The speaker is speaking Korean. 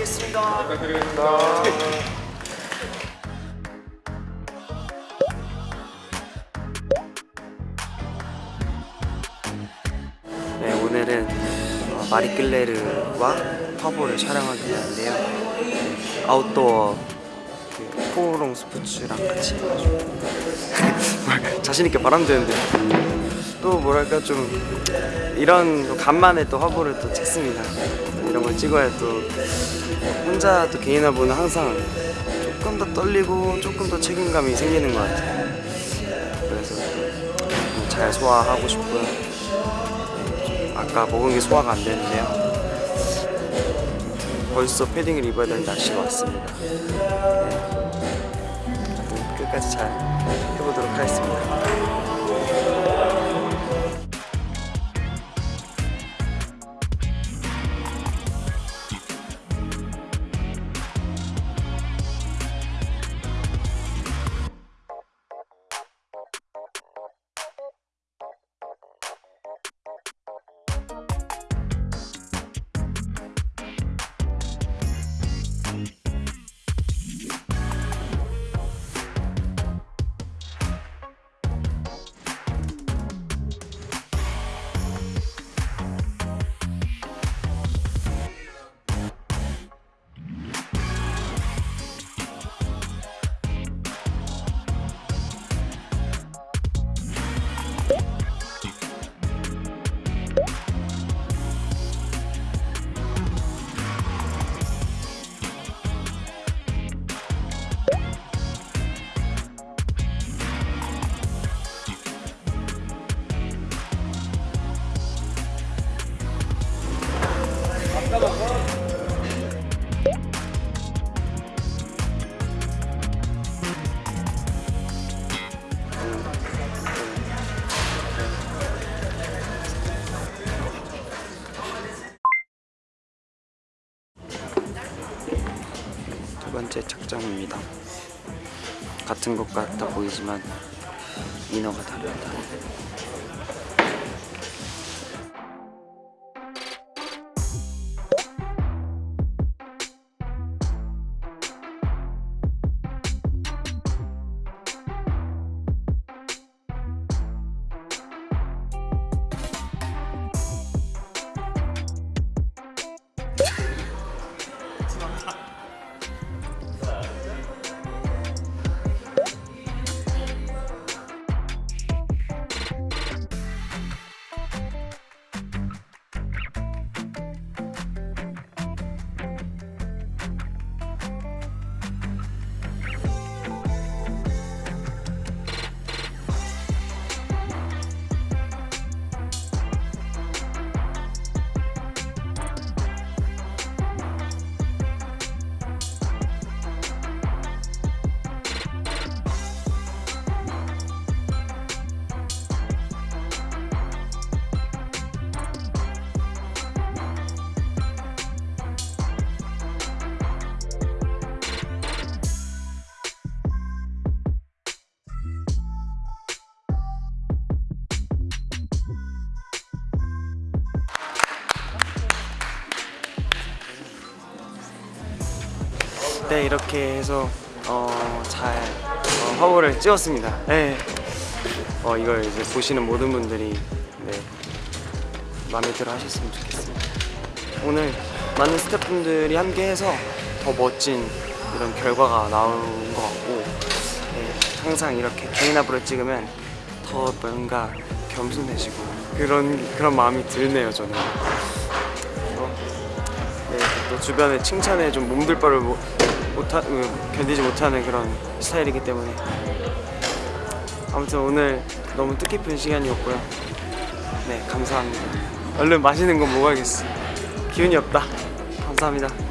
하겠습니다. 네, 오늘은 어, 마리끌레르와 화보를 촬영하게 되는데요. 네, 아웃도어 그 포롱 스포츠랑 같이 해가지고 자신 있게 말하면 되는데 또 뭐랄까 좀 이런 또 간만에 또 화보를 또 찍습니다. 이런 걸 찍어야 또 혼자 또 개인 화보는 항상 조금 더 떨리고 조금 더 책임감이 생기는 것 같아요. 그래서 또잘 소화하고 싶고요. 네, 좀 아까 먹은 게 소화가 안 되는데요. 벌써 패딩을 입어야 될 날씨가 왔습니다. 네. 끝까지 잘 두 번째 착장입니다. 같은 것 같아 보이지만 인어가 다릅니다. 네 이렇게 해서 어, 잘 어, 화보를 찍었습니다. 네. 어, 이걸 이제 보시는 모든 분들이 네, 마음에 들어 하셨으면 좋겠습니다. 오늘 많은 스태프분들이 함께해서 더 멋진 이런 결과가 나온 것 같고 네, 항상 이렇게 개인 화보를 찍으면 더 뭔가 겸손해지고 그런 그런 마음이 드네요 저는. 어, 네, 또 주변에 칭찬에 좀 몸둘 바를 못, 못하, 음, 견디지 못하는 그런 스타일이기 때문에. 아무튼 오늘 너무 뜻깊은 시간이었고요. 네 감사합니다. 얼른 맛있는 거 먹어야겠어. 기운이 없다. 감사합니다